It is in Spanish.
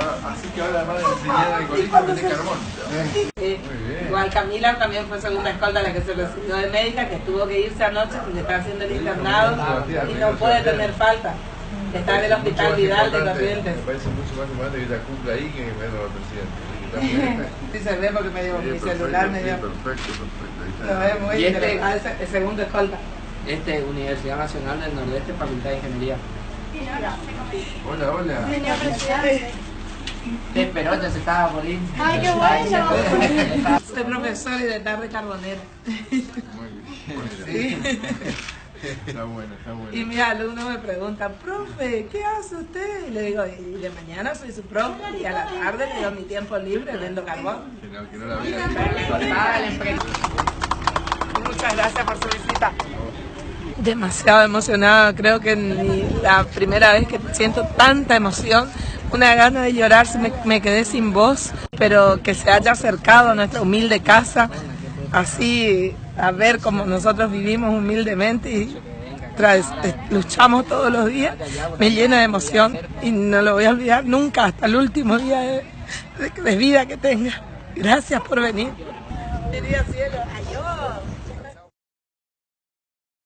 Ah, así que ahora van a enseñar algoritmos de carbón. Igual Camila también fue segunda escolta la que se recibió de médica, que tuvo que irse anoche porque está haciendo el internado y no puede tener falta. Está en el hospital Vidal de Corrientes. Me parece mucho más importante que ella cumpla ahí que a la presidenta. Está muy bien. Sí se ve porque me dio Sí, mi perfecto, celular, me sí, dio. Perfecto, perfecto. Está. Lo ve muy Y este-. Ah, el segundo escolta. Este, Universidad Nacional del Nordeste, Facultad de Ingeniería. Hola, hola. Señor presidente. Te esperó, ya se estaba por ir. Ay, qué bueno. Soy profesor y de tarde carbonera. Muy bien. Sí. Está bueno, está bueno. Y mis alumnos me preguntan, profe, ¿qué hace usted? Y le digo, y de mañana soy su profe y a la tarde le doy mi tiempo libre, vendo carbón. Que no, que no la vean. Muchas gracias por su visita. Demasiado emocionada, creo que ni la primera vez que siento tanta emoción, una gana de llorar, me, me quedé sin voz, pero que se haya acercado a nuestra humilde casa, así a ver cómo nosotros vivimos humildemente y eh, luchamos todos los días, me llena de emoción y no lo voy a olvidar nunca hasta el último día de, vida que tenga. Gracias por venir.